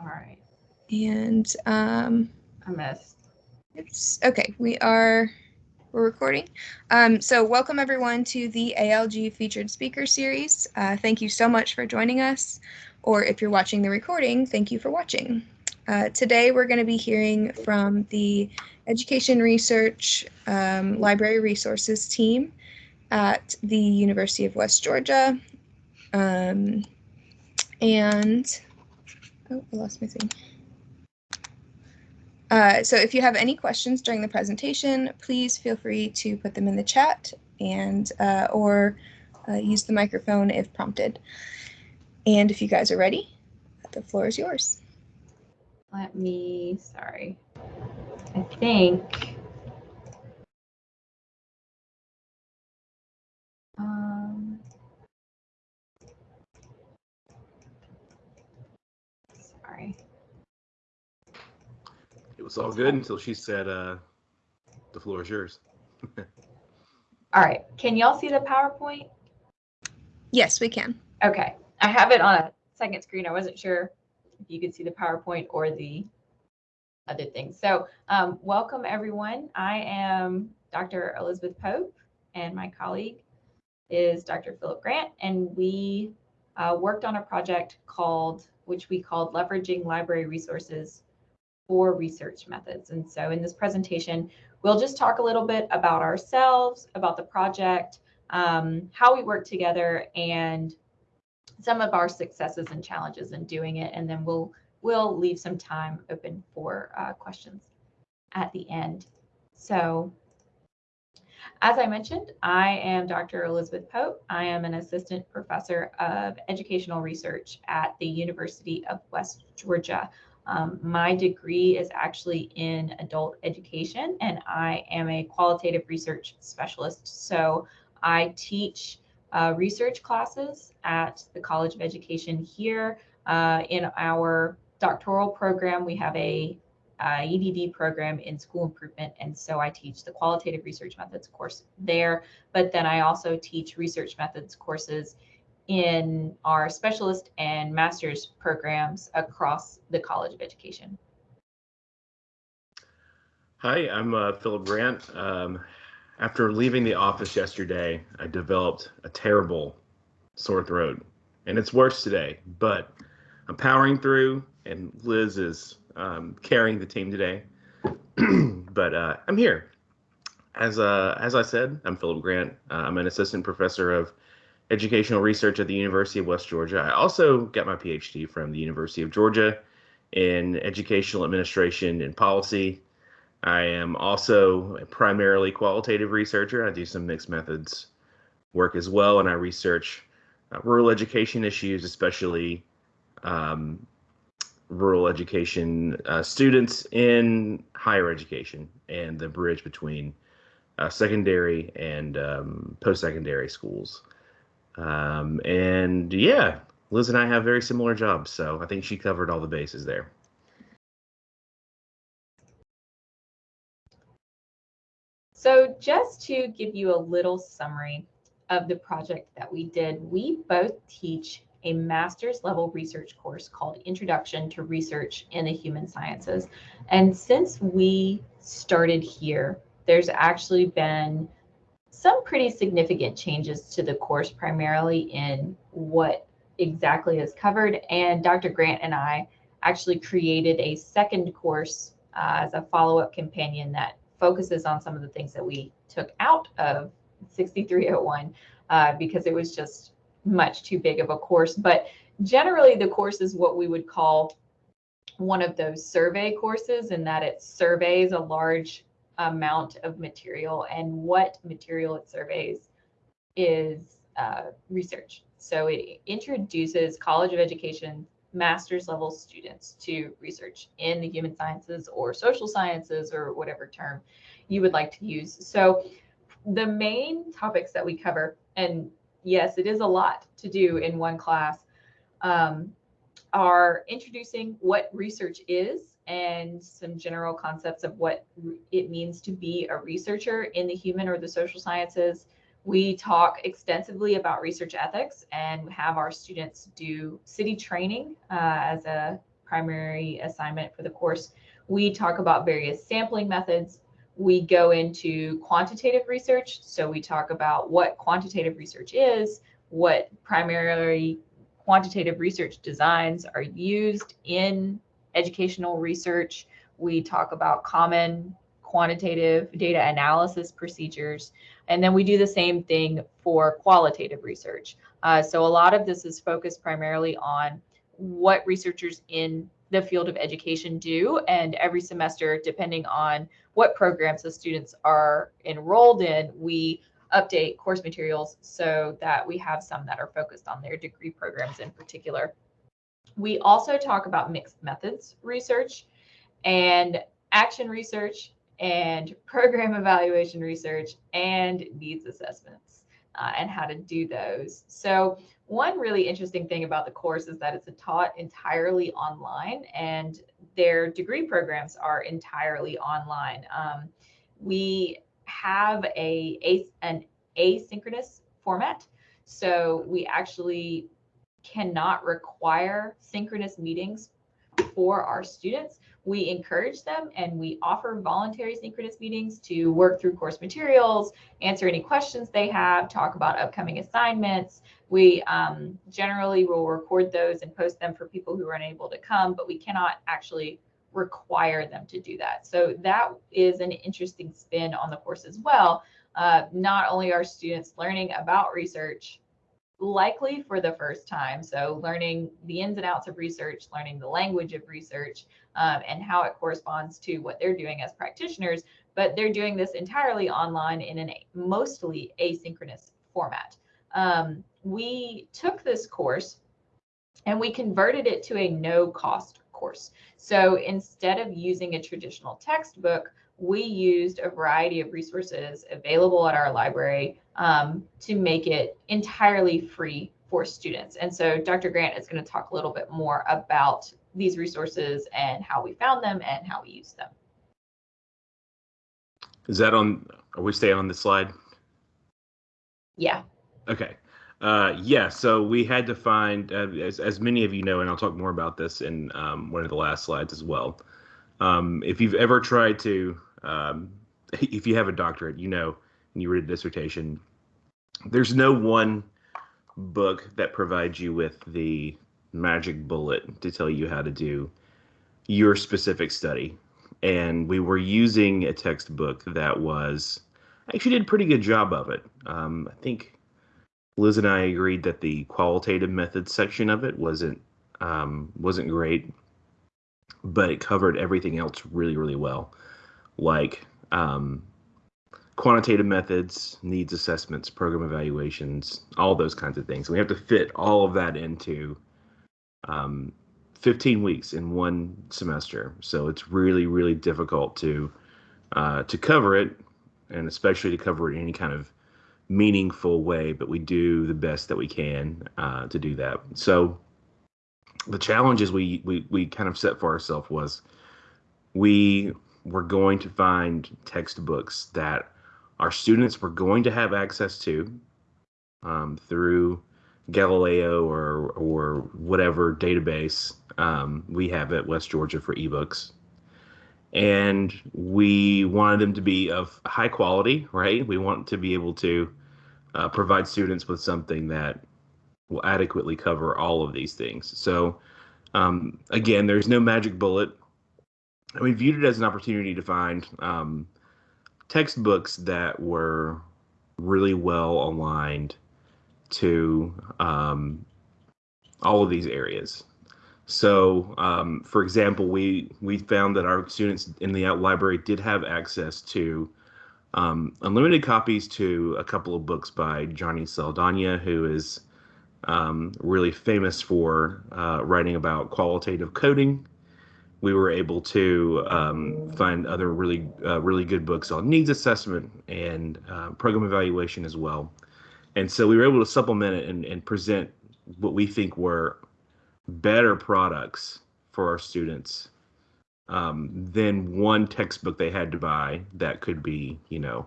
All right. And um, I missed. Oops. Okay, we are we're recording. Um, so welcome everyone to the ALG featured speaker series. Uh, thank you so much for joining us, or if you're watching the recording, thank you for watching. Uh, today we're going to be hearing from the Education Research um, Library Resources team at the University of West Georgia. Um, and, oh, I lost my thing. Uh, so if you have any questions during the presentation, please feel free to put them in the chat and uh, or uh, use the microphone if prompted. And if you guys are ready, the floor is yours. Let me, sorry. I think. Um, sorry. It was all good until she said, uh, the floor is yours. All right. Can y'all see the PowerPoint? Yes, we can. Okay. I have it on a second screen. I wasn't sure if you could see the PowerPoint or the other things. So um, welcome everyone. I am Dr. Elizabeth Pope and my colleague is Dr. Philip Grant and we uh, worked on a project called, which we called Leveraging Library Resources for Research Methods. And so in this presentation, we'll just talk a little bit about ourselves, about the project, um, how we work together and some of our successes and challenges in doing it. And then we'll we'll leave some time open for uh, questions at the end. So as I mentioned, I am Dr. Elizabeth Pope. I am an assistant professor of educational research at the University of West Georgia. Um, my degree is actually in adult education, and I am a qualitative research specialist. So I teach uh, research classes at the College of Education here. Uh, in our doctoral program, we have a EDD program in school improvement. And so I teach the qualitative research methods course there, but then I also teach research methods courses in our specialist and master's programs across the College of Education. Hi, I'm uh, Philip Grant. Um, after leaving the office yesterday, I developed a terrible sore throat, and it's worse today, but I'm powering through, and Liz is um, carrying the team today. but uh, I'm here. As uh, as I said, I'm Philip Grant. Uh, I'm an assistant professor of educational research at the University of West Georgia. I also got my PhD from the University of Georgia in educational administration and policy. I am also a primarily qualitative researcher. I do some mixed methods work as well, and I research uh, rural education issues, especially um, rural education uh, students in higher education and the bridge between uh, secondary and um, post-secondary schools. Um, and yeah, Liz and I have very similar jobs, so I think she covered all the bases there. So just to give you a little summary of the project that we did, we both teach a master's level research course called Introduction to Research in the Human Sciences. And since we started here, there's actually been some pretty significant changes to the course, primarily in what exactly is covered. And Dr. Grant and I actually created a second course uh, as a follow-up companion that focuses on some of the things that we took out of 6301 uh, because it was just much too big of a course. But generally, the course is what we would call one of those survey courses in that it surveys a large amount of material and what material it surveys is uh, research. So it introduces College of Education master's level students to research in the human sciences or social sciences or whatever term you would like to use. So the main topics that we cover, and yes, it is a lot to do in one class, um, are introducing what research is and some general concepts of what it means to be a researcher in the human or the social sciences. We talk extensively about research ethics and have our students do CITI training uh, as a primary assignment for the course. We talk about various sampling methods. We go into quantitative research. So we talk about what quantitative research is, what primarily quantitative research designs are used in educational research. We talk about common quantitative data analysis procedures. And then we do the same thing for qualitative research. Uh, so a lot of this is focused primarily on what researchers in the field of education do. And every semester, depending on what programs the students are enrolled in, we update course materials so that we have some that are focused on their degree programs in particular. We also talk about mixed methods research and action research and program evaluation research and needs assessments uh, and how to do those. So one really interesting thing about the course is that it's taught entirely online and their degree programs are entirely online. Um, we have a, a an asynchronous format. So we actually cannot require synchronous meetings for our students. We encourage them and we offer voluntary synchronous meetings to work through course materials, answer any questions they have, talk about upcoming assignments. We um, generally will record those and post them for people who are unable to come, but we cannot actually require them to do that. So that is an interesting spin on the course as well. Uh, not only are students learning about research likely for the first time. So learning the ins and outs of research, learning the language of research, um, and how it corresponds to what they're doing as practitioners. But they're doing this entirely online in a mostly asynchronous format. Um, we took this course and we converted it to a no cost course. So instead of using a traditional textbook, we used a variety of resources available at our library um, to make it entirely free for students. And so Dr. Grant is going to talk a little bit more about these resources and how we found them and how we use them. Is that on, are we staying on the slide? Yeah. Okay. Uh, yeah, so we had to find, uh, as, as many of you know, and I'll talk more about this in um, one of the last slides as well. Um, if you've ever tried to, um, if you have a doctorate, you know, and you read a dissertation, there's no one book that provides you with the magic bullet to tell you how to do your specific study. And we were using a textbook that was actually did a pretty good job of it. Um, I think Liz and I agreed that the qualitative methods section of it wasn't um, wasn't great, but it covered everything else really, really well, like um, quantitative methods, needs assessments, program evaluations, all those kinds of things. we have to fit all of that into um, 15 weeks in one semester. So it's really, really difficult to uh, to cover it, and especially to cover it in any kind of meaningful way. But we do the best that we can uh, to do that. So the challenges we we we kind of set for ourselves was we were going to find textbooks that our students were going to have access to um, through Galileo or or whatever database um, we have at West Georgia for ebooks. And we wanted them to be of high quality, right? We want to be able to uh, provide students with something that will adequately cover all of these things. So, um, again, there's no magic bullet. And we viewed it as an opportunity to find um, textbooks that were really well aligned to um, all of these areas. So, um, for example, we we found that our students in the library did have access to um, unlimited copies to a couple of books by Johnny Saldana, who is um, really famous for uh, writing about qualitative coding we were able to um, find other really uh, really good books on needs assessment and uh, program evaluation as well. And so we were able to supplement it and, and present what we think were better products for our students um, than one textbook they had to buy that could be, you know,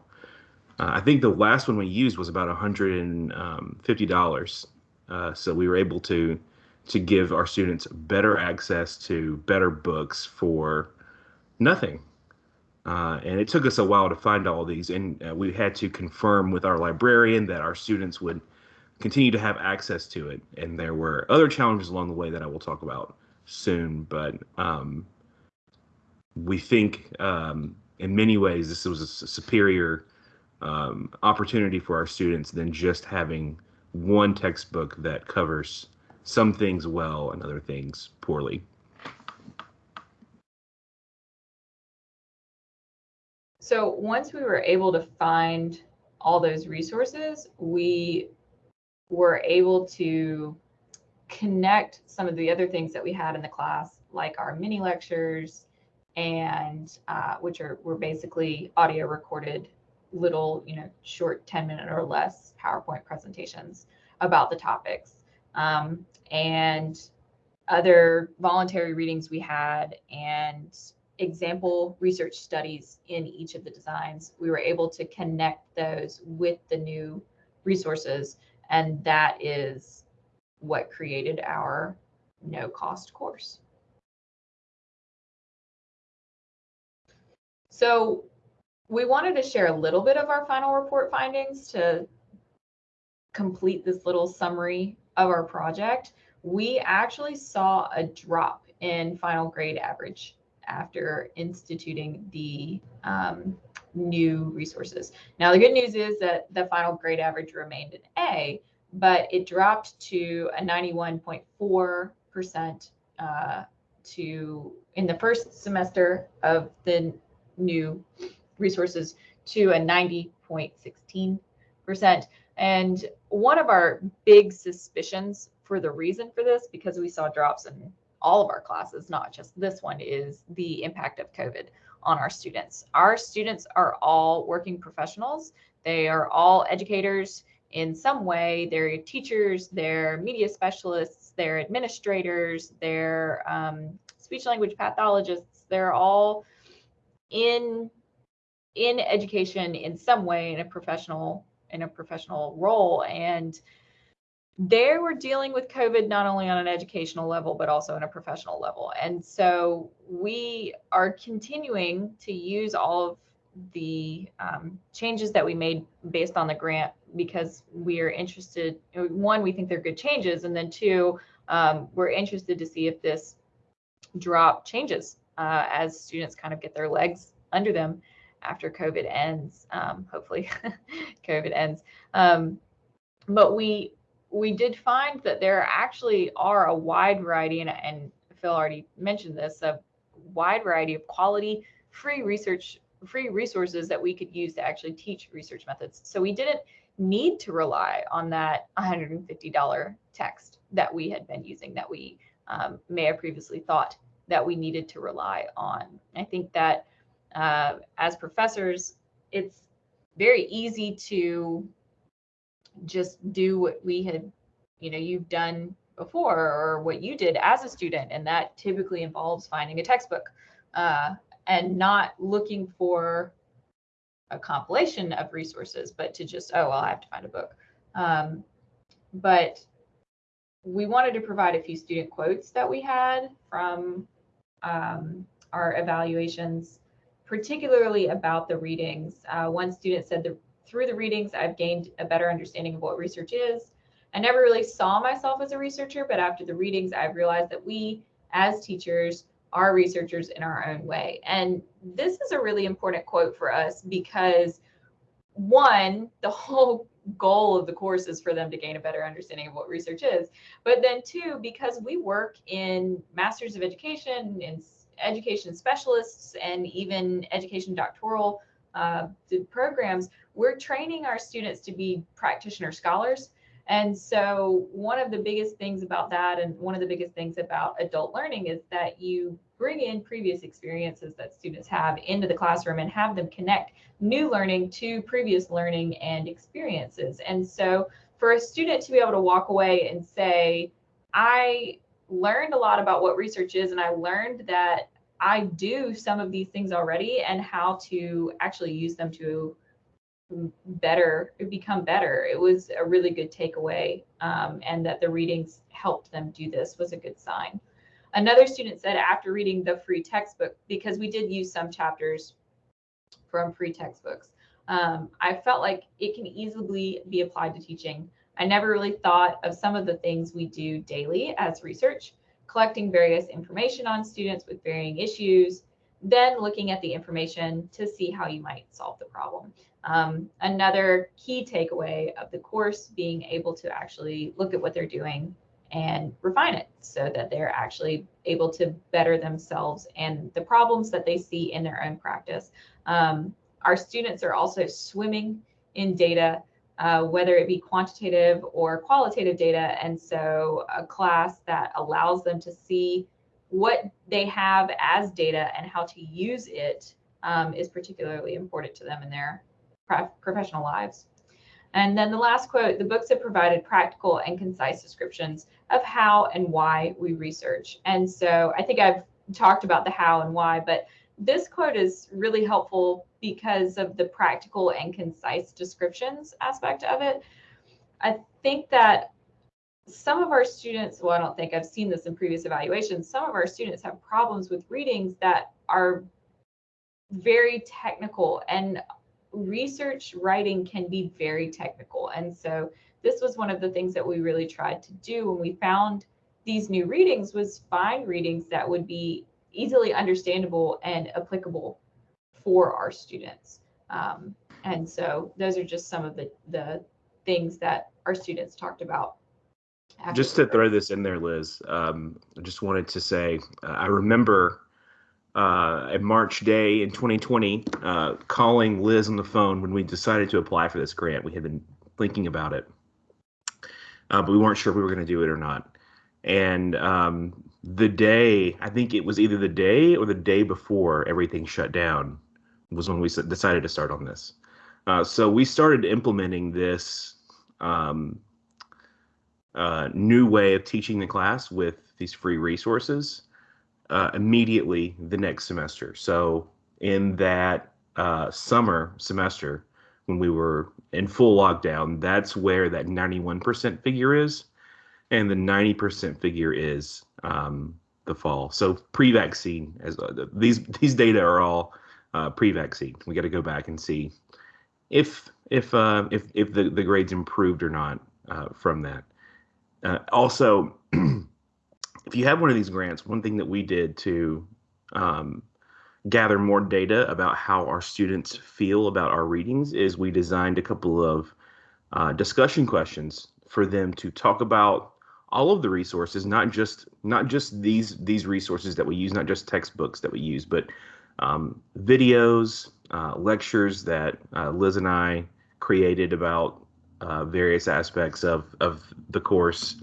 uh, I think the last one we used was about $150. Uh, so we were able to to give our students better access to better books for nothing. Uh, and it took us a while to find all these, and uh, we had to confirm with our librarian that our students would continue to have access to it. And there were other challenges along the way that I will talk about soon, but um, we think um, in many ways this was a superior um, opportunity for our students than just having one textbook that covers some things well and other things poorly. So once we were able to find all those resources, we were able to connect some of the other things that we had in the class, like our mini lectures, and uh, which are were basically audio recorded little, you know, short 10 minute or less PowerPoint presentations about the topics. Um, and other voluntary readings we had and example research studies in each of the designs, we were able to connect those with the new resources. And that is what created our no cost course. So we wanted to share a little bit of our final report findings to complete this little summary of our project. We actually saw a drop in final grade average after instituting the um, new resources. Now, the good news is that the final grade average remained an A, but it dropped to a 91.4% uh, to in the first semester of the new resources to a 90.16%. And one of our big suspicions for the reason for this, because we saw drops in all of our classes, not just this one, is the impact of COVID on our students. Our students are all working professionals. They are all educators in some way. They're teachers, they're media specialists, they're administrators, they're um, speech language pathologists. They're all in in education in some way in a professional in a professional role and they were dealing with COVID not only on an educational level, but also in a professional level. And so we are continuing to use all of the um, changes that we made based on the grant because we are interested. One, we think they're good changes. And then two, um, we're interested to see if this drop changes uh, as students kind of get their legs under them after COVID ends. Um, hopefully, COVID ends. Um, but we we did find that there actually are a wide variety, and, and Phil already mentioned this, a wide variety of quality free research, free resources that we could use to actually teach research methods. So we didn't need to rely on that $150 text that we had been using that we um, may have previously thought that we needed to rely on. I think that uh, as professors, it's very easy to just do what we had, you know, you've done before or what you did as a student. And that typically involves finding a textbook uh, and not looking for a compilation of resources, but to just, oh, well, I have to find a book. Um, but we wanted to provide a few student quotes that we had from um, our evaluations, particularly about the readings. Uh, one student said that through the readings, I've gained a better understanding of what research is. I never really saw myself as a researcher, but after the readings, I've realized that we, as teachers, are researchers in our own way. And this is a really important quote for us because, one, the whole goal of the course is for them to gain a better understanding of what research is. But then, two, because we work in Masters of Education and education specialists and even education doctoral uh, programs, we're training our students to be practitioner scholars. And so one of the biggest things about that and one of the biggest things about adult learning is that you bring in previous experiences that students have into the classroom and have them connect new learning to previous learning and experiences. And so for a student to be able to walk away and say, I learned a lot about what research is and I learned that I do some of these things already and how to actually use them to better, become better. It was a really good takeaway, um, and that the readings helped them do this was a good sign. Another student said after reading the free textbook, because we did use some chapters from free textbooks, um, I felt like it can easily be applied to teaching. I never really thought of some of the things we do daily as research, collecting various information on students with varying issues, then looking at the information to see how you might solve the problem. Um, another key takeaway of the course being able to actually look at what they're doing and refine it so that they're actually able to better themselves and the problems that they see in their own practice. Um, our students are also swimming in data, uh, whether it be quantitative or qualitative data. And so a class that allows them to see what they have as data and how to use it um, is particularly important to them in their professional lives. And then the last quote, the books have provided practical and concise descriptions of how and why we research. And so I think I've talked about the how and why, but this quote is really helpful because of the practical and concise descriptions aspect of it. I think that some of our students, well, I don't think I've seen this in previous evaluations, some of our students have problems with readings that are very technical and research writing can be very technical. And so this was one of the things that we really tried to do when we found these new readings was find readings that would be easily understandable and applicable for our students. Um, and so those are just some of the, the things that our students talked about. Just to throw this in there, Liz, um, I just wanted to say uh, I remember uh, a March day in 2020 uh, calling Liz on the phone when we decided to apply for this grant. We had been thinking about it, uh, but we weren't sure if we were going to do it or not. And um, the day, I think it was either the day or the day before everything shut down, was when we decided to start on this. Uh, so we started implementing this um, uh, new way of teaching the class with these free resources uh, immediately the next semester. So in that uh, summer semester, when we were in full lockdown, that's where that 91% figure is, and the 90% figure is um, the fall. So pre-vaccine, as uh, these these data are all uh, pre-vaccine. We got to go back and see if if uh, if if the, the grades improved or not uh, from that. Uh, also, if you have one of these grants, one thing that we did to um, gather more data about how our students feel about our readings is we designed a couple of uh, discussion questions for them to talk about all of the resources, not just not just these these resources that we use, not just textbooks that we use, but um, videos, uh, lectures that uh, Liz and I created about uh, various aspects of of the course,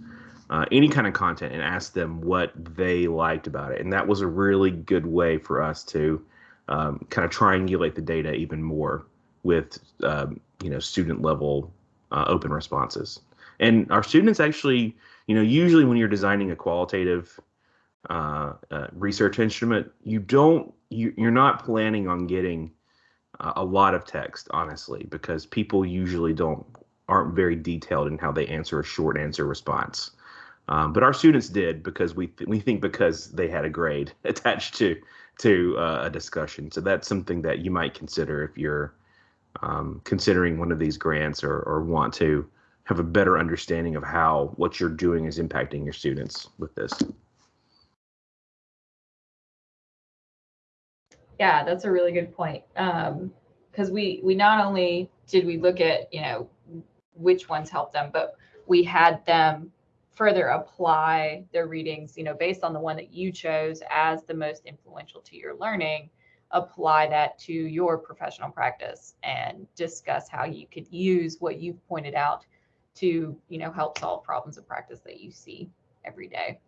uh, any kind of content, and ask them what they liked about it. And that was a really good way for us to um, kind of triangulate the data even more with um, you know student level uh, open responses. And our students actually you know, usually when you're designing a qualitative uh, uh, research instrument, you don't, you, you're not planning on getting uh, a lot of text, honestly, because people usually don't aren't very detailed in how they answer a short answer response. Um, but our students did because we th- we think because they had a grade attached to to uh, a discussion. So that's something that you might consider if you're um, considering one of these grants or or want to have a better understanding of how what you're doing is impacting your students with this. Yeah, that's a really good point. Because um, we we not only did we look at you know which ones helped them, but we had them further apply their readings, you know, based on the one that you chose as the most influential to your learning, apply that to your professional practice and discuss how you could use what you've pointed out to you know help solve problems of practice that you see every day.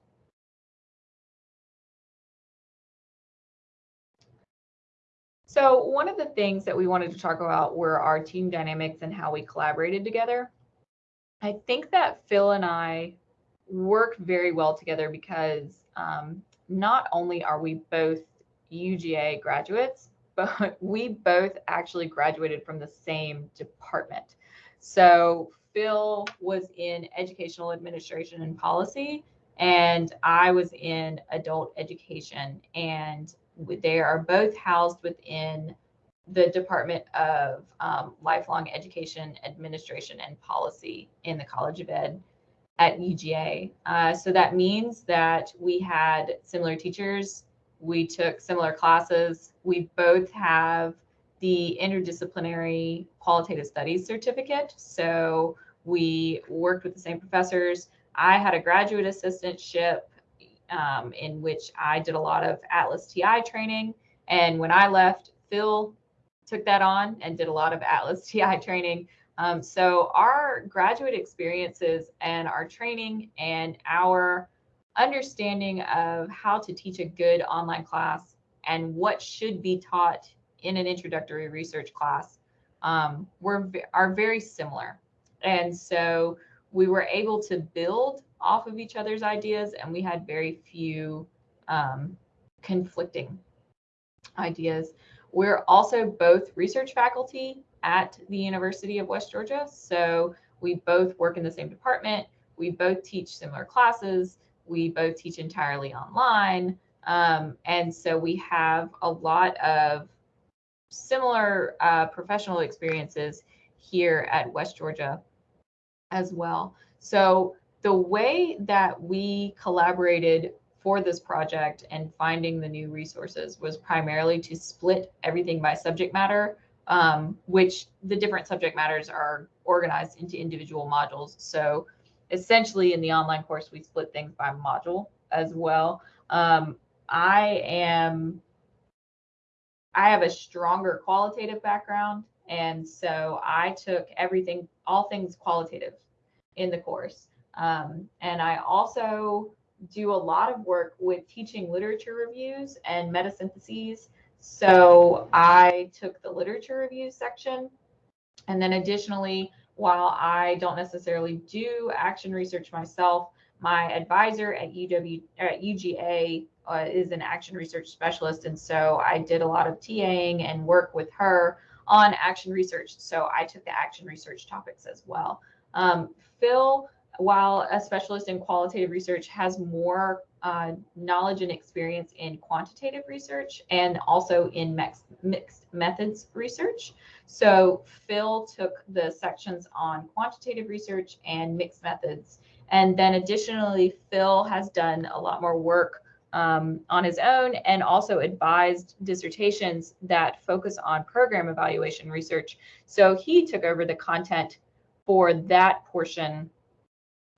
So one of the things that we wanted to talk about were our team dynamics and how we collaborated together. I think that Phil and I work very well together because um, not only are we both UGA graduates, but we both actually graduated from the same department. So Phil was in educational administration and policy, and I was in adult education. And they are both housed within the Department of um, Lifelong Education Administration and Policy in the College of Ed at UGA. Uh, so that means that we had similar teachers, we took similar classes, we both have the interdisciplinary qualitative studies certificate. So we worked with the same professors. I had a graduate assistantship um, in which I did a lot of Atlas TI training. And when I left, Phil took that on and did a lot of Atlas TI training. Um, so our graduate experiences and our training and our understanding of how to teach a good online class and what should be taught in an introductory research class um, were are very similar. And so we were able to build off of each other's ideas and we had very few um, conflicting ideas. We're also both research faculty at the University of West Georgia. So we both work in the same department. We both teach similar classes. We both teach entirely online. Um, and so we have a lot of similar uh, professional experiences here at West Georgia as well. So the way that we collaborated for this project and finding the new resources was primarily to split everything by subject matter, um, which the different subject matters are organized into individual modules. So essentially in the online course, we split things by module as well. Um, I am, I have a stronger qualitative background. And so I took everything, all things qualitative in the course. Um, and I also do a lot of work with teaching literature reviews and meta syntheses. So I took the literature review section. And then additionally, while I don't necessarily do action research myself, my advisor at UW at UGA uh, is an action research specialist, and so I did a lot of TAing and work with her on action research. So I took the action research topics as well. Um, Phil while a specialist in qualitative research has more uh, knowledge and experience in quantitative research and also in mixed, mixed methods research. So Phil took the sections on quantitative research and mixed methods. And then additionally, Phil has done a lot more work um, on his own and also advised dissertations that focus on program evaluation research. So he took over the content for that portion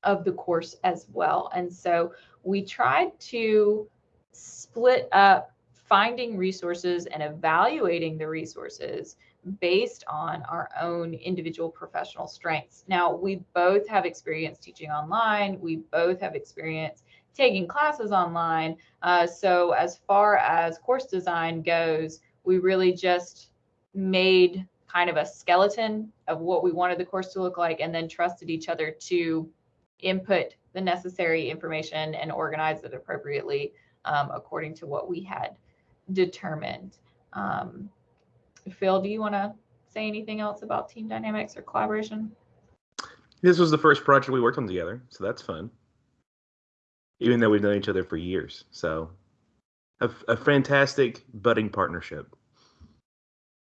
of the course as well. And so we tried to split up finding resources and evaluating the resources based on our own individual professional strengths. Now, we both have experience teaching online. We both have experience taking classes online. Uh, so as far as course design goes, we really just made kind of a skeleton of what we wanted the course to look like and then trusted each other to input the necessary information and organize it appropriately um, according to what we had determined. Um, Phil, do you want to say anything else about team dynamics or collaboration? This was the first project we worked on together, so that's fun. Even though we've known each other for years, so a, a fantastic budding partnership.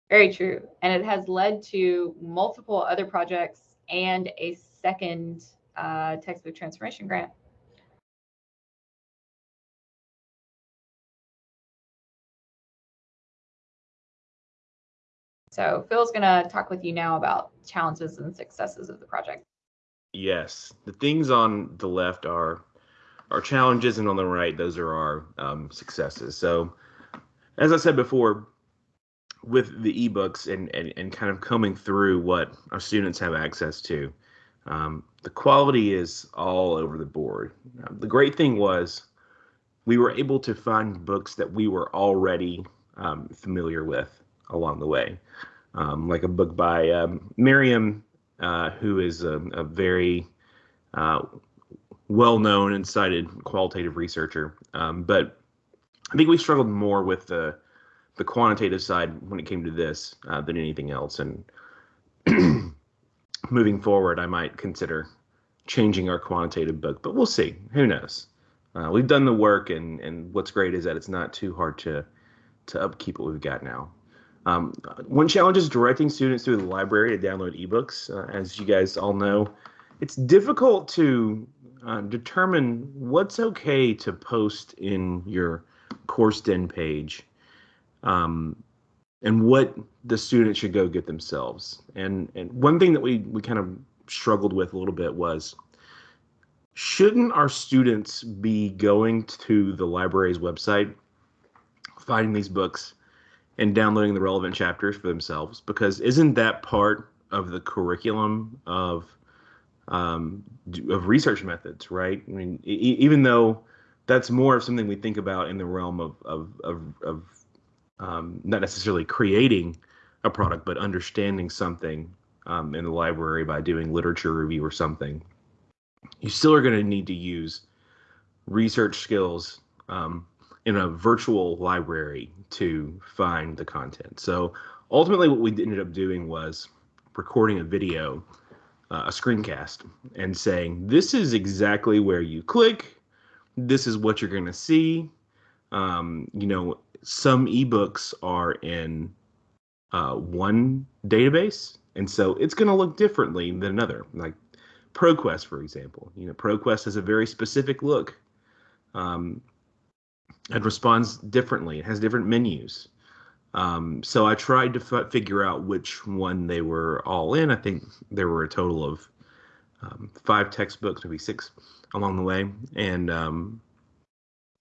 Very true, and it has led to multiple other projects and a second uh, textbook transformation grant. So Phil's going to talk with you now about challenges and successes of the project. Yes, the things on the left are our challenges, and on the right, those are our um, successes. So, as I said before, with the ebooks and, and, and kind of combing through what our students have access to, um, the quality is all over the board. The great thing was we were able to find books that we were already um, familiar with along the way, um, like a book by um, Merriam, uh, who is a, a very uh, well-known and cited qualitative researcher. Um, but I think we struggled more with the the quantitative side when it came to this uh, than anything else. And moving forward, I might consider changing our quantitative book, but we'll see. Who knows? Uh, we've done the work, and and what's great is that it's not too hard to to upkeep what we've got now. Um, one challenge is directing students through the library to download ebooks. Uh, as you guys all know, it's difficult to uh, determine what's okay to post in your CourseDen page um, and what the students should go get themselves. And, and one thing that we, we kind of struggled with a little bit was shouldn't our students be going to the library's website, finding these books, and downloading the relevant chapters for themselves? Because isn't that part of the curriculum of um, of research methods, right? I mean, e- even though that's more of something we think about in the realm of of of, of um, not necessarily creating a product, but understanding something um, in the library by doing literature review or something. You still are going to need to use research skills um, in a virtual library to find the content. So ultimately, what we ended up doing was recording a video, uh, a screencast, and saying, This is exactly where you click. This is what you're going to see. Um, you know, some ebooks are in uh, one database, and so it's going to look differently than another. Like ProQuest, for example. You know, ProQuest has a very specific look. Um, it responds differently. It has different menus. Um, so I tried to f- figure out which one they were all in. I think there were a total of um, five textbooks, maybe six along the way, and um,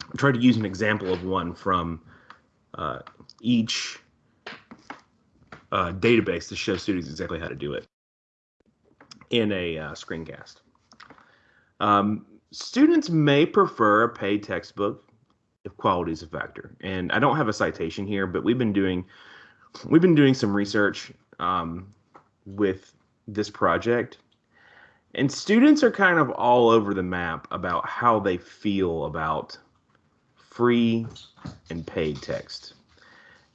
I tried to use an example of one from uh, each uh, database to show students exactly how to do it in a uh, screencast. Um, students may prefer a paid textbook if quality is a factor. And I don't have a citation here, but we've been doing we've been doing some research um, with this project, and students are kind of all over the map about how they feel about free and paid text.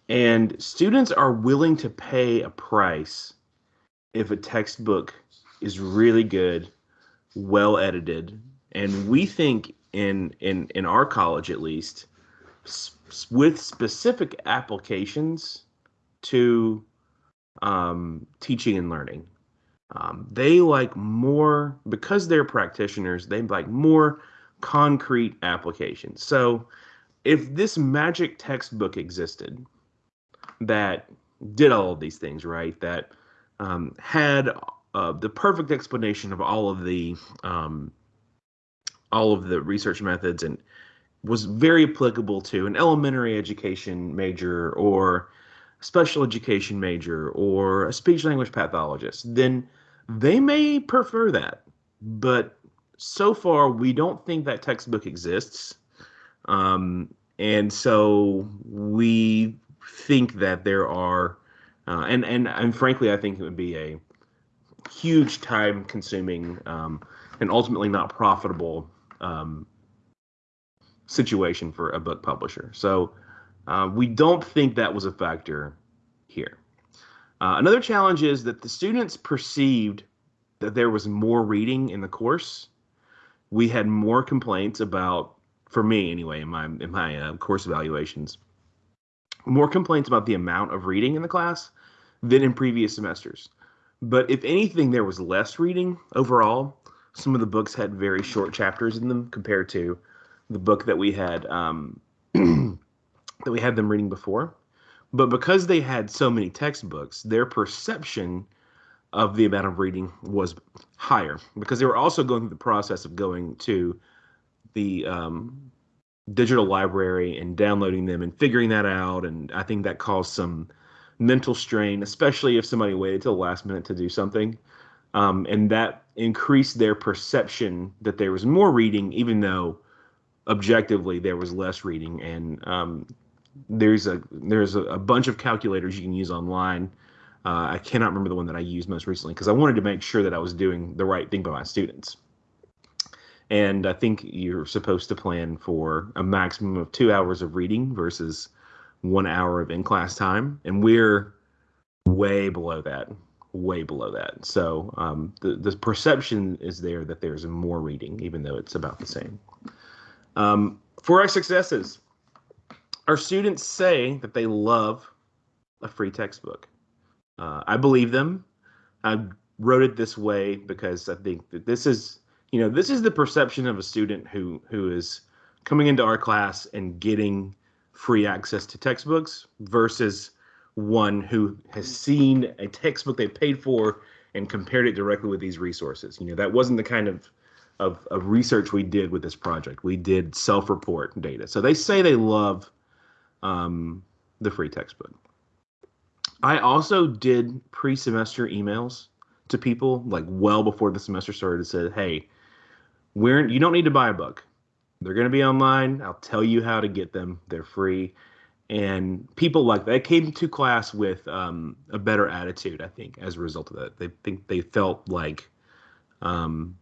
And students are willing to pay a price if a textbook is really good, well edited, and we think in in in our college at least with specific applications to um, teaching and learning. Um, they like more because they're practitioners. They like more concrete applications. So if this magic textbook existed that did all of these things right, that um, had uh, the perfect explanation of all of the um, all of the research methods and was very applicable to an elementary education major or special education major or a speech language pathologist, then they may prefer that. But so far, we don't think that textbook exists. Um, and so we think that there are, uh, and, and, and frankly, I think it would be a huge time consuming um, and ultimately not profitable um, situation for a book publisher. So uh, we don't think that was a factor here. Uh, another challenge is that the students perceived that there was more reading in the course. We had more complaints about for me anyway in my in my uh, course evaluations more complaints about the amount of reading in the class than in previous semesters. But if anything there was less reading overall. Some of the books had very short chapters in them compared to the book that we had um, that we had them reading before. But because they had so many textbooks their perception of the amount of reading was higher because they were also going through the process of going to the um, digital library and downloading them and figuring that out. And I think that caused some mental strain, especially if somebody waited till the last minute to do something. Um, and that increased their perception that there was more reading, even though objectively there was less reading. And um, there's a there's a, a, bunch of calculators you can use online. Uh, I cannot remember the one that I used most recently because I wanted to make sure that I was doing the right thing by my students and I think you're supposed to plan for a maximum of two hours of reading versus one hour of in class time, and we're way below that, way below that. So um, the the perception is there that there's more reading, even though it's about the same. Um, for our successes, our students say that they love a free textbook. Uh, I believe them. I wrote it this way because I think that this is, you know, this is the perception of a student who who is coming into our class and getting free access to textbooks versus one who has seen a textbook they paid for and compared it directly with these resources. You know, that wasn't the kind of of, of research we did with this project. We did self-report data. So they say they love um, the free textbook. I also did pre-semester emails to people like well before the semester started. And said, "Hey, we're you don't need to buy a book. They're going to be online. I'll tell you how to get them. They're free." And people like that came to class with um, a better attitude. I think as a result of that, they think they felt like um,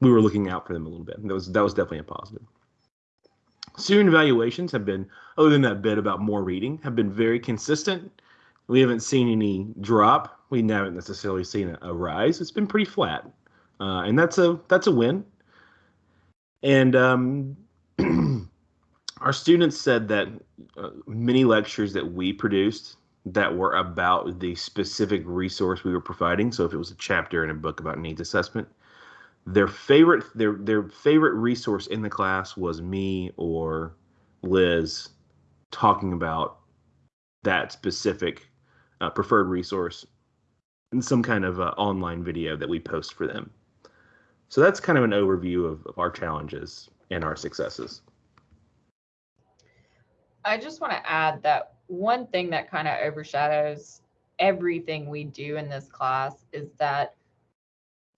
we were looking out for them a little bit. That was that was definitely a positive. Student evaluations have been, other than that bit about more reading, have been very consistent. We haven't seen any drop. We haven't necessarily seen a, a rise. It's been pretty flat, uh, and that's a that's a win. And um, our students said that uh, many lectures that we produced that were about the specific resource we were providing. So if it was a chapter in a book about needs assessment, their favorite their their favorite resource in the class was me or Liz talking about that specific uh, preferred resource in some kind of uh, online video that we post for them. So that's kind of an overview of, of our challenges and our successes. I just want to add that one thing that kind of overshadows everything we do in this class is that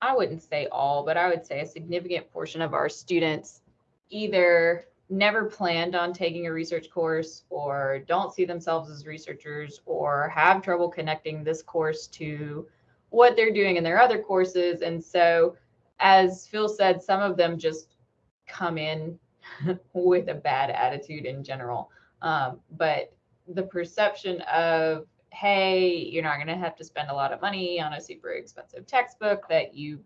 I wouldn't say all, but I would say a significant portion of our students either never planned on taking a research course or don't see themselves as researchers or have trouble connecting this course to what they're doing in their other courses. And so, as Phil said, some of them just come in with a bad attitude in general. Um, but the perception of hey, you're not going to have to spend a lot of money on a super expensive textbook that you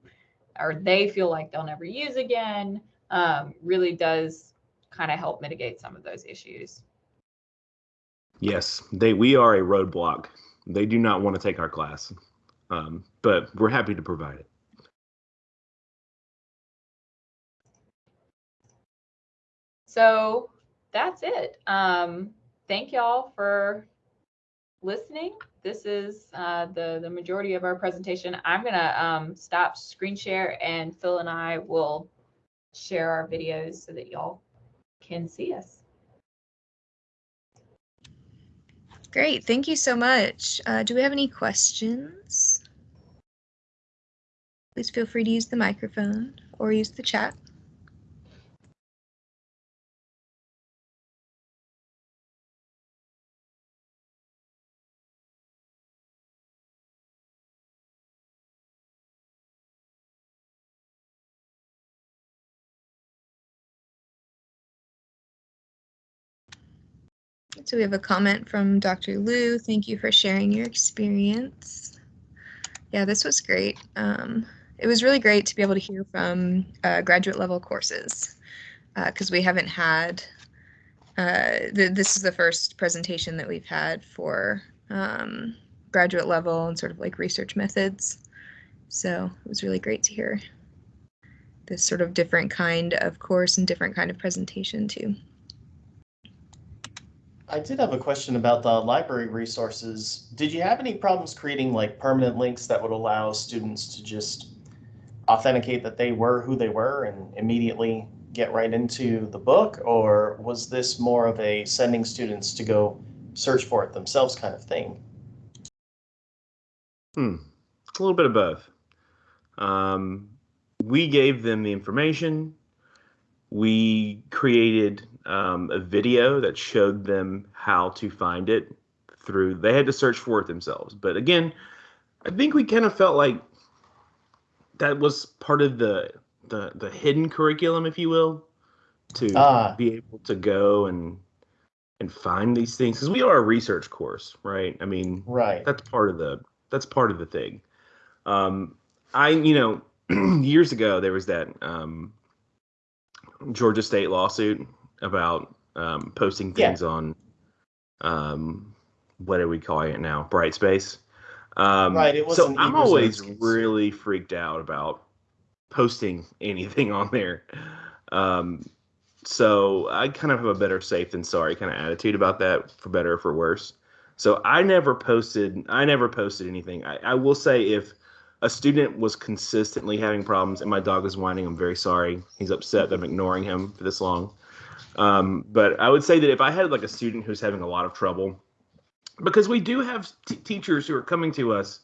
or they feel like they'll never use again um, really does kind of help mitigate some of those issues. Yes, they we are a roadblock. They do not want to take our class, um, but we're happy to provide it. So that's it. Um, thank y'all for listening. This is uh, the, the majority of our presentation. I'm going to um, stop screen share and Phil and I will share our videos so that y'all can see us. Great, thank you so much. Uh, do we have any questions? Please feel free to use the microphone or use the chat. So we have a comment from Dr. Liu. Thank you for sharing your experience. Yeah, this was great. Um, it was really great to be able to hear from uh, graduate level courses because uh, we haven't had, uh, th this is the first presentation that we've had for um, graduate level and sort of like research methods. So it was really great to hear this sort of different kind of course and different kind of presentation too. I did have a question about the library resources. Did you have any problems creating like permanent links that would allow students to just authenticate that they were who they were and immediately get right into the book? Or was this more of a sending students to go search for it themselves kind of thing? Hmm, a little bit of both. Um, we gave them the information. We created um, a video that showed them how to find it through they had to search for it themselves but again i think we kind of felt like that was part of the the the hidden curriculum if you will to ah. be able to go and and find these things because we are a research course, right? I mean, Right. that's part of the that's part of the thing. Um, I you know years ago there was that um, Georgia State lawsuit about um, posting Yeah. things on um, what are we calling it now? Brightspace. Um, Right, it was so I'm always really freaked out about posting anything on there. Um, so I kind of have a better safe than sorry kind of attitude about that, for better or for worse. So I never posted. I never posted anything. I, I will say if a student was consistently having problems and my dog is whining, I'm very sorry. He's upset that I'm ignoring him for this long. Um, but I would say that if I had like a student who's having a lot of trouble, because we do have teachers who are coming to us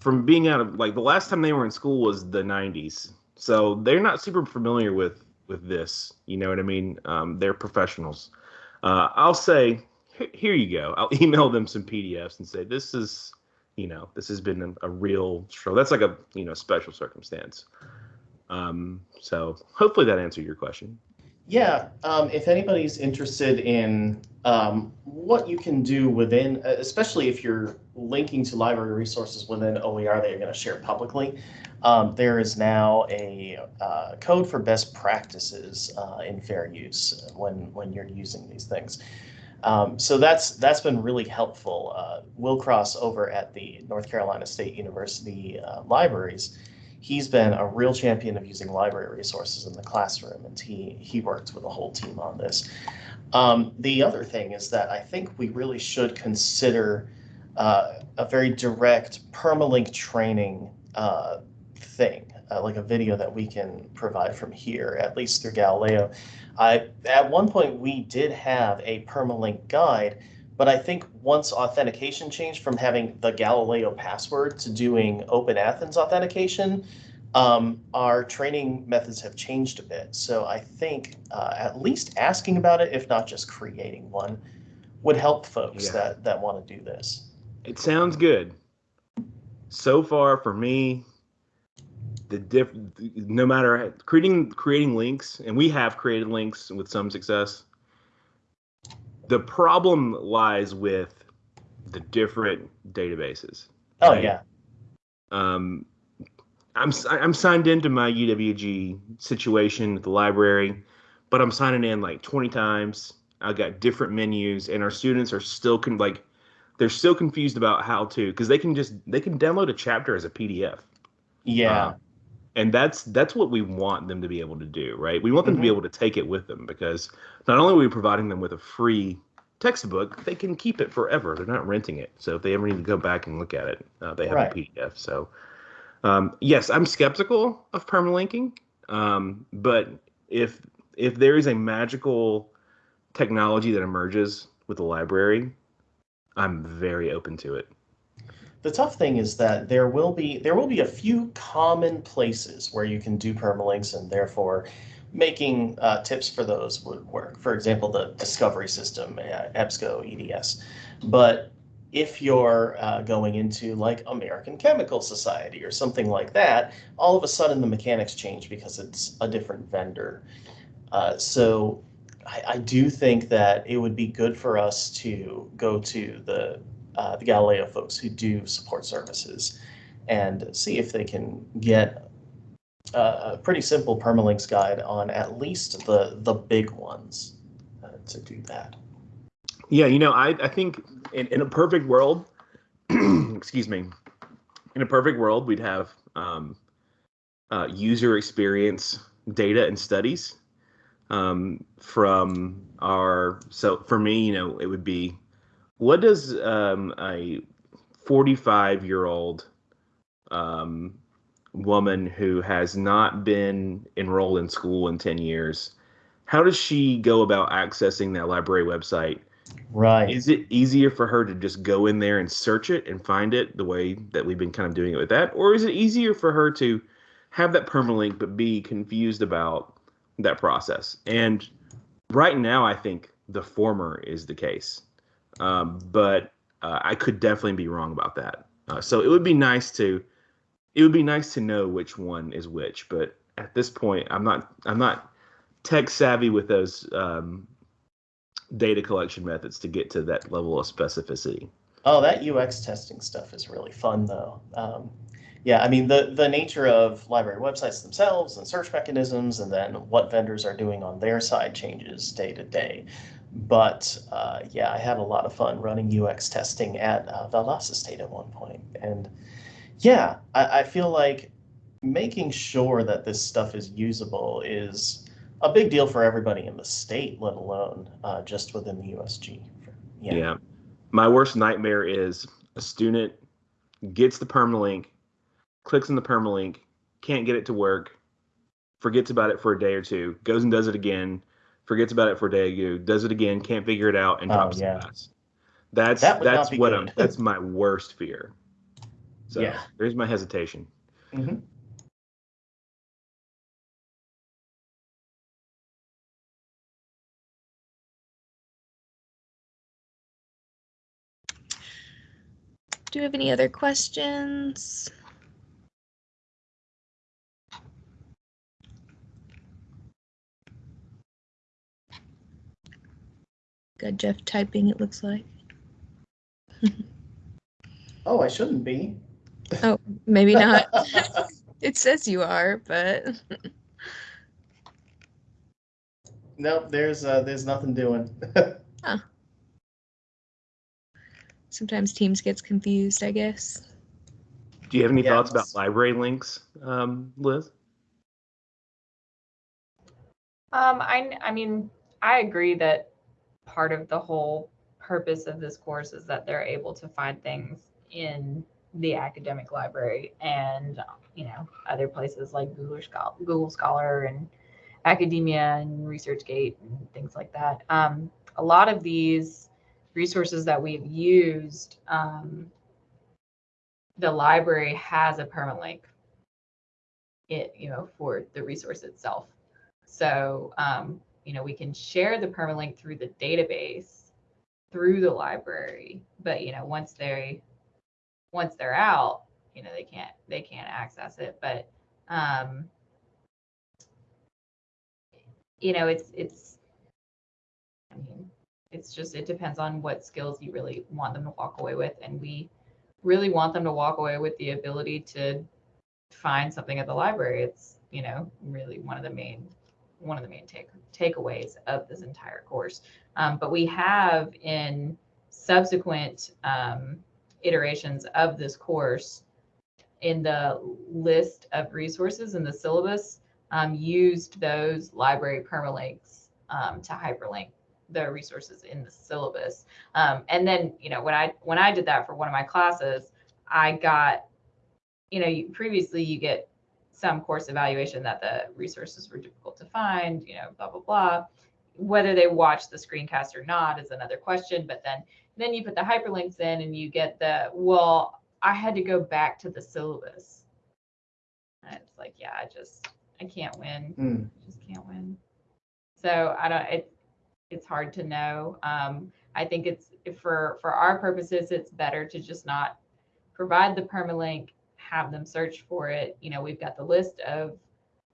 from being out of like the last time they were in school was the 90s, so they're not super familiar with with this. You know what I mean? Um, they're professionals. Uh, I'll say, "Here- here you go. I'll email them some PDFs and say this is, you know, this has been a, real struggle. That's like a you know special circumstance. Um, so hopefully that answered your question. Yeah, um, if anybody's interested in um, what you can do within, uh, especially if you're linking to library resources within OER that you're going to share publicly, um, there is now a uh, code for best practices uh, in fair use when when you're using these things. Um, so that's that's been really helpful. Uh, Will Cross over at the North Carolina State University uh, libraries he's been a real champion of using library resources in the classroom, and he he worked with a whole team on this. Um, the other thing is that I think we really should consider uh, a very direct permalink training uh, thing, uh, like a video that we can provide from here, at least through Galileo. I at one point we did have a permalink guide. But I think once authentication changed from having the Galileo password to doing Open Athens authentication, um, our training methods have changed a bit. So I think uh, at least asking about it, if not just creating one, would help folks Yeah. that, that want to do this. It sounds good. So far for me, the diff no matter creating creating links, and we have created links with some success. The problem lies with the different databases. Oh, Right. yeah. Um, I'm I'm signed into my UWG situation at the library, but I'm signing in like 20 times. I've got different menus, and our students are still con- like they're still confused about how to because they can just they can download a chapter as a PDF. Yeah. Uh, and that's that's what we want them to be able to do, right? We want them to be Mhm. able to take it with them because not only are we providing them with a free textbook, they can keep it forever. They're not renting it, so if they ever need to go back and look at it, uh, they have Right. a PDF. So, um, yes, I'm skeptical of permalinking, um, but if if there is a magical technology that emerges with the library, I'm very open to it. The tough thing is that there will be there will be a few common places where you can do permalinks and therefore making uh, tips for those would work. For example, the discovery system, uh, EBSCO, EDS. But if you're uh, going into like American Chemical Society or something like that, all of a sudden the mechanics change because it's a different vendor. Uh, so I, I do think that it would be good for us to go to the uh, the Galileo folks who do support services and see if they can get a, pretty simple permalinks guide on at least the the big ones uh, to do that. Yeah, you know, I, I think in, in a perfect world, excuse me, in a perfect world, we'd have um, uh, user experience data and studies um, from our. So for me, you know, it would be what does um, a 45 year old um, woman who has not been enrolled in school in 10 years, how does she go about accessing that library website? Right. Is it easier for her to just go in there and search it and find it the way that we've been kind of doing it with that? Or is it easier for her to have that permalink but be confused about that process? And right now, I think the former is the case. Um, but uh, I could definitely be wrong about that. Uh, so it would be nice to it would be nice to know which one is which. But at this point, I'm not I'm not tech savvy with those um, data collection methods to get to that level of specificity. Oh, that UX testing stuff is really fun though. Um, yeah, I mean, the, the nature of library websites themselves and search mechanisms and then what vendors are doing on their side changes day to day. But uh, yeah, I had a lot of fun running UX testing at uh, Valdosta State at one point. And yeah, I, I feel like making sure that this stuff is usable is a big deal for everybody in the state, let alone uh, just within the USG. Yeah. yeah. My worst nightmare is a student gets the permalink, clicks on the permalink, can't get it to work, forgets about it for a day or two, goes and does it again, forgets about it for a day or two, does it again, can't figure it out, and oh, drops yeah. the class. That's that that's what good. I'm. That's my worst fear. So yeah. there's my hesitation. Mm-hmm. Do you have any other questions? Got Jeff typing, it looks like. oh, I shouldn't be. Oh, maybe not. it says you are, but. nope, there's uh, there's nothing doing. huh sometimes Teams gets confused, I guess. Do you have any thoughts about library links, um, Liz? Um, I, I mean, I agree that part of the whole purpose of this course is that they're able to find things in the academic library and you know other places like Google Scholar, Google Scholar and academia and ResearchGate and things like that. Um, a lot of these resources that we've used, um, the library has a permalink it, you know, for the resource itself. So, um, you know, we can share the permalink through the database through the library, but you know, once they once they're out, you know, they can't they can't access it. But um, you know, it's it's I mean, it's just it depends on what skills you really want them to walk away with and we really want them to walk away with the ability to find something at the library it's you know really one of the main one of the main take takeaways of this entire course um, but we have in subsequent um, iterations of this course in the list of resources in the syllabus um, used those library permalinks um, to hyperlink the resources in the syllabus. Um, and then, you know, when I when I did that for one of my classes, I got, you know, previously you get some course evaluation that the resources were difficult to find, you know, blah blah blah. Whether they watch the screencast or not is another question. But then then you put the hyperlinks in and you get the well, I had to go back to the syllabus. And it's like, yeah, I just I can't win. Mm. I just can't win. So I don't it it's hard to know. Um, I think it's for for our purposes, it's better to just not provide the permalink, have them search for it. You know, we've got the list of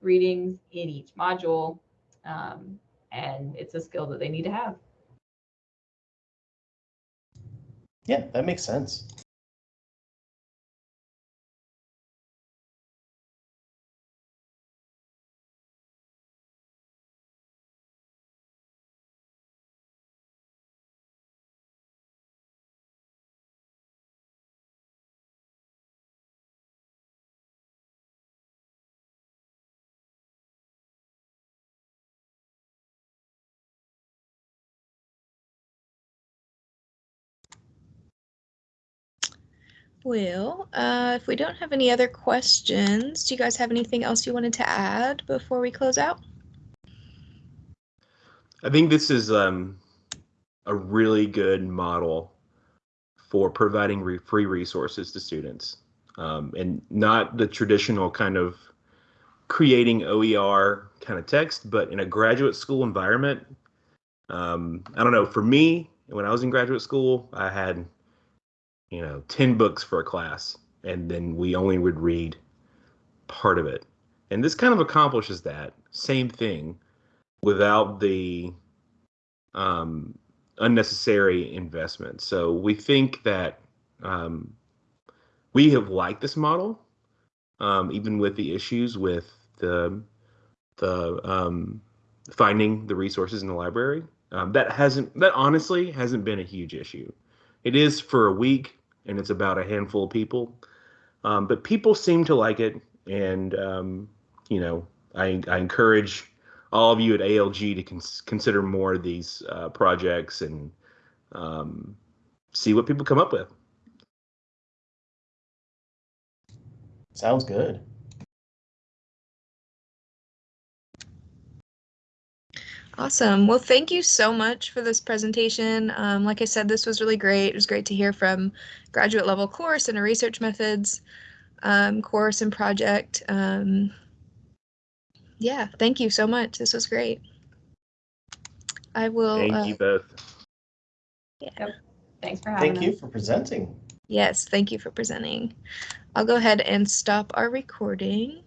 readings in each module, um, and it's a skill that they need to have. Yeah, that makes sense. Well, uh, if we don't have any other questions, do you guys have anything else you wanted to add before we close out? I think this is um, a really good model for providing re free resources to students um, and not the traditional kind of creating OER kind of text, but in a graduate school environment. Um, I don't know, for me, when I was in graduate school, I had you know, 10 books for a class, and then we only would read part of it. And this kind of accomplishes that same thing without the um, unnecessary investment. So we think that um, we have liked this model, um, even with the issues with the the um, finding the resources in the library. Um, that hasn't that honestly hasn't been a huge issue. It is for a week, and it's about a handful of people, um, but people seem to like it, and um, you know, I, I encourage all of you at ALG to cons- consider more of these uh, projects and um, see what people come up with. Sounds good. Awesome. Well, thank you so much for this presentation. Um, like I said, this was really great. It was great to hear from graduate level course and a research methods um, course and project. Um, yeah, thank you so much. This was great. I will. Thank uh, you both. Yeah, thanks for having Thank you for presenting. Yes, thank you for presenting. I'll go ahead and stop our recording.